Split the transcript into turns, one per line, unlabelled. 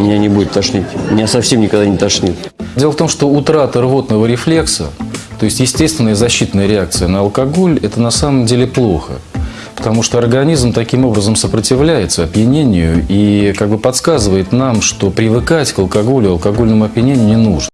меня не будет тошнить. Меня совсем никогда не тошнит.
Дело в том, что утрата рвотного рефлекса, то есть естественная защитная реакция на алкоголь, это на самом деле плохо. Потому что организм таким образом сопротивляется опьянению и как бы подсказывает нам, что привыкать к алкоголю, алкогольному опьянению не нужно.